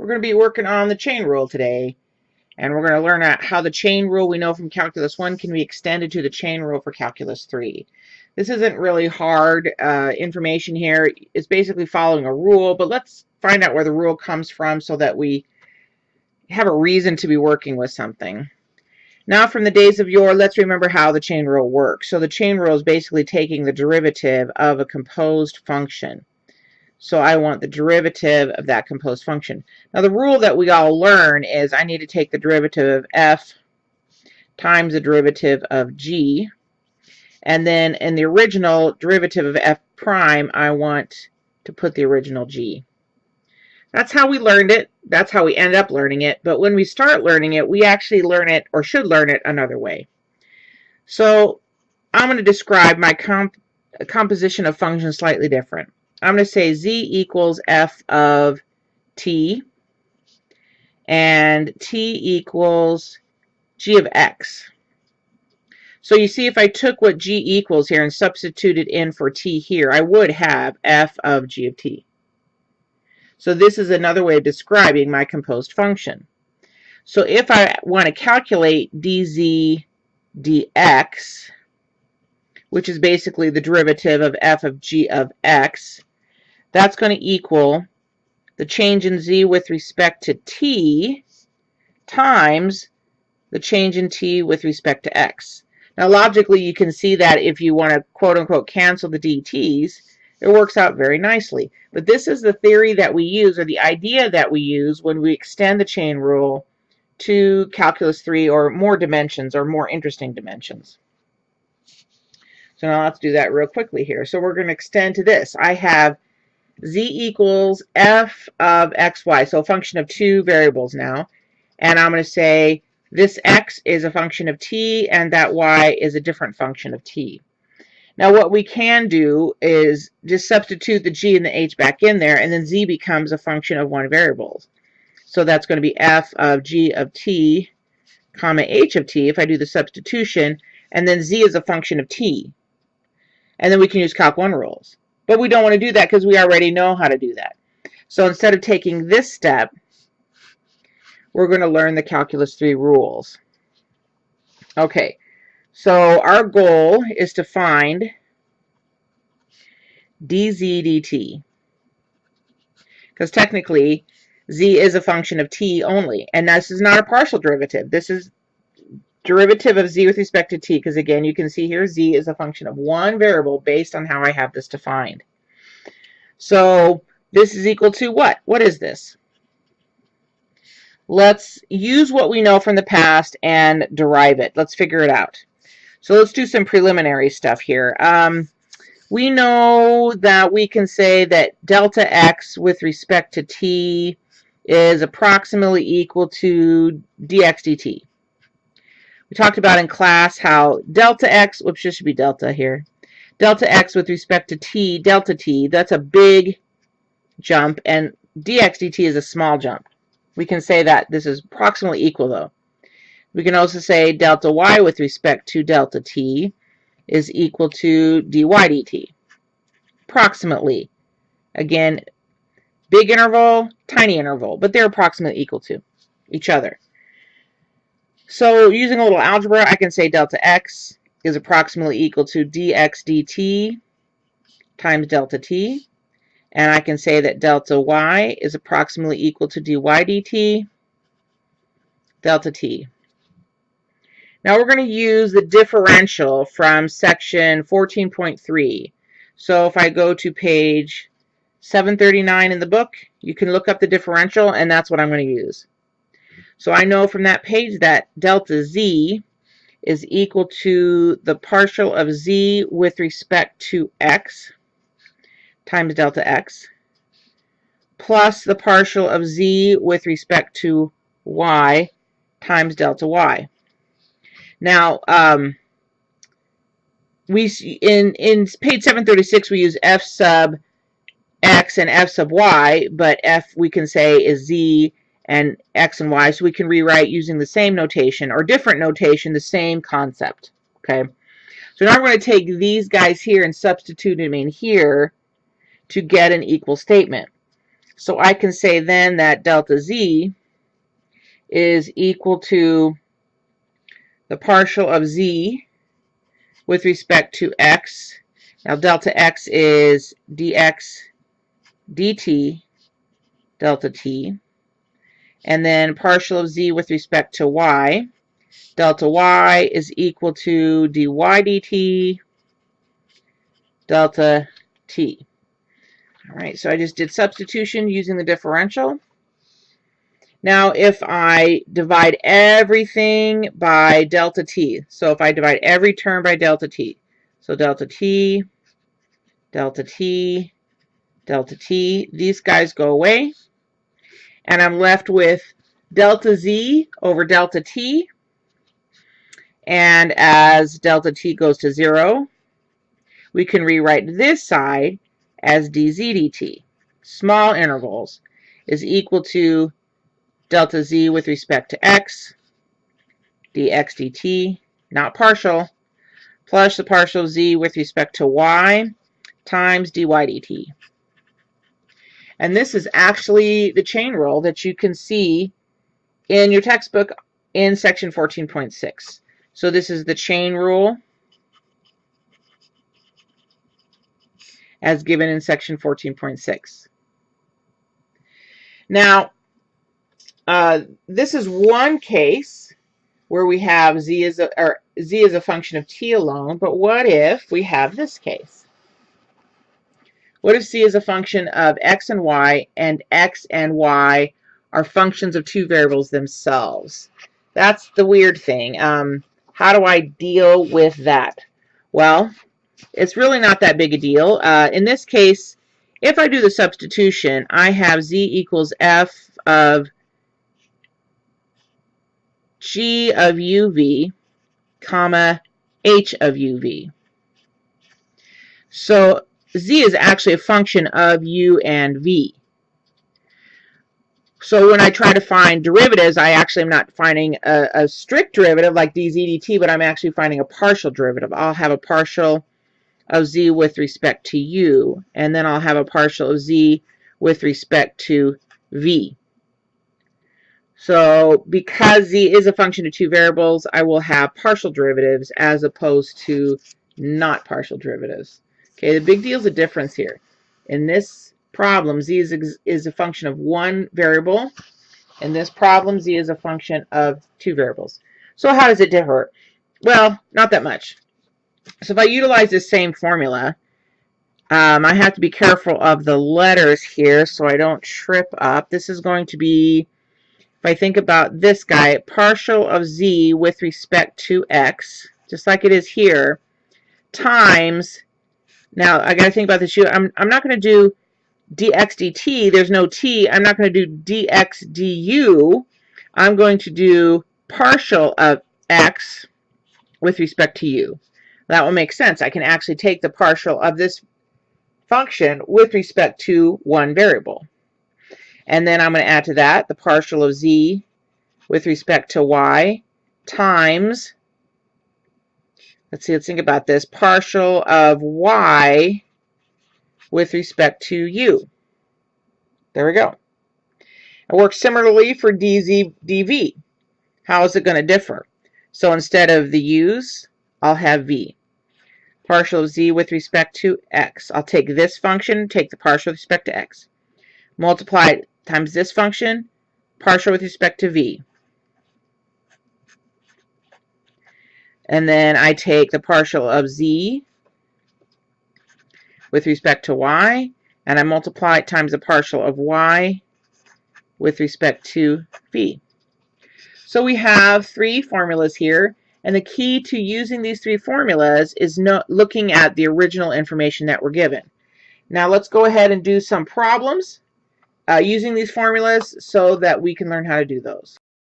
We're going to be working on the chain rule today. And we're going to learn how the chain rule we know from Calculus 1 can be extended to the chain rule for Calculus 3. This isn't really hard uh, information here. It's basically following a rule, but let's find out where the rule comes from so that we have a reason to be working with something. Now from the days of yore, let's remember how the chain rule works. So the chain rule is basically taking the derivative of a composed function. So I want the derivative of that composed function. Now the rule that we all learn is I need to take the derivative of f times the derivative of g. And then in the original derivative of f prime, I want to put the original g. That's how we learned it. That's how we end up learning it. But when we start learning it, we actually learn it or should learn it another way. So I'm going to describe my comp composition of functions slightly different. I'm going to say z equals f of t and t equals g of x. So you see if I took what g equals here and substituted in for t here, I would have f of g of t. So this is another way of describing my composed function. So if I want to calculate dz dx, which is basically the derivative of f of g of x, that's going to equal the change in z with respect to t times the change in t with respect to x. Now logically you can see that if you want to quote unquote cancel the dt's, it works out very nicely. But this is the theory that we use or the idea that we use when we extend the chain rule to calculus 3 or more dimensions or more interesting dimensions. So now let's do that real quickly here. So we're going to extend to this. I have z equals f of xy, so a function of two variables now. And I'm going to say this x is a function of t and that y is a different function of t. Now what we can do is just substitute the g and the h back in there and then z becomes a function of one variable. So that's going to be f of g of t comma h of t if I do the substitution and then z is a function of t. And then we can use calc 1 rules. But we don't want to do that because we already know how to do that. So instead of taking this step, we're going to learn the Calculus 3 rules. Okay, so our goal is to find dz dt. Because technically, z is a function of t only. And this is not a partial derivative. This is derivative of z with respect to t, because again, you can see here z is a function of one variable based on how I have this defined. So this is equal to what? What is this? Let's use what we know from the past and derive it. Let's figure it out. So let's do some preliminary stuff here. Um, we know that we can say that delta x with respect to t is approximately equal to dx dt. We talked about in class how delta x, whoops, this should be delta here. Delta x with respect to t, delta t, that's a big jump, and dx dt is a small jump. We can say that this is approximately equal, though. We can also say delta y with respect to delta t is equal to dy dt. Approximately. Again, big interval, tiny interval, but they're approximately equal to each other. So using a little algebra, I can say delta x is approximately equal to dx dt times delta t. And I can say that delta y is approximately equal to dy dt delta t. Now we're going to use the differential from section 14.3. So if I go to page 739 in the book, you can look up the differential and that's what I'm going to use. So I know from that page that delta z is equal to the partial of z with respect to x times delta x plus the partial of z with respect to y times delta y. Now, um, we in in page 736 we use f sub x and f sub y, but f we can say is z and x and y. So we can rewrite using the same notation or different notation, the same concept. Okay. So now we're going to take these guys here and substitute them in here to get an equal statement. So I can say then that delta z is equal to the partial of z with respect to x. Now delta x is dx dt delta t. And then partial of z with respect to y. Delta y is equal to dy dt delta t. All right, so I just did substitution using the differential. Now, if I divide everything by delta t, so if I divide every term by delta t, so delta t, delta t, delta t, these guys go away, and I'm left with delta z over delta t, and as delta t goes to 0, we can rewrite this side as dz dt, small intervals, is equal to delta z with respect to x, dx dt, not partial, plus the partial z with respect to y times dy dt. And this is actually the chain rule that you can see in your textbook in section 14.6. So this is the chain rule as given in section 14.6. Now, uh, this is one case where we have z is a, or z is a function of t alone, but what if we have this case? What if c is a function of x and y, and x and y are functions of two variables themselves? That's the weird thing. Um, how do I deal with that? Well, it's really not that big a deal. Uh, in this case, if I do the substitution, I have z equals f of g of uv, comma, h of uv. So z is actually a function of u and v. So when I try to find derivatives, I actually am not finding a, a strict derivative like dz dt, but I'm actually finding a partial derivative. I'll have a partial of z with respect to u, and then I'll have a partial of z with respect to v. So because z is a function of two variables, I will have partial derivatives as opposed to not partial derivatives. Okay, the big deal is the difference here. In this problem, z is, is a function of one variable. In this problem, z is a function of two variables. So how does it differ? Well, not that much. So if I utilize this same formula, um, I have to be careful of the letters here so I don't trip up. This is going to be if I think about this guy, partial of z with respect to x, just like it is here, times, now I got to think about this. I'm, I'm not going to do dx dt. There's no t. I'm not going to do dx du. I'm going to do partial of x with respect to u. That will make sense. I can actually take the partial of this function with respect to one variable. And then I'm going to add to that the partial of z with respect to y times, let's see, let's think about this, partial of y with respect to u. There we go. It works similarly for dz dv. How is it going to differ? So instead of the u's, I'll have v. Partial of z with respect to x. I'll take this function, take the partial with respect to x. Multiply it times this function, partial with respect to v. And then I take the partial of z with respect to y, and I multiply it times the partial of y with respect to v. So we have three formulas here, and the key to using these three formulas is no, looking at the original information that we're given. Now let's go ahead and do some problems uh, using these formulas so that we can learn how to do those.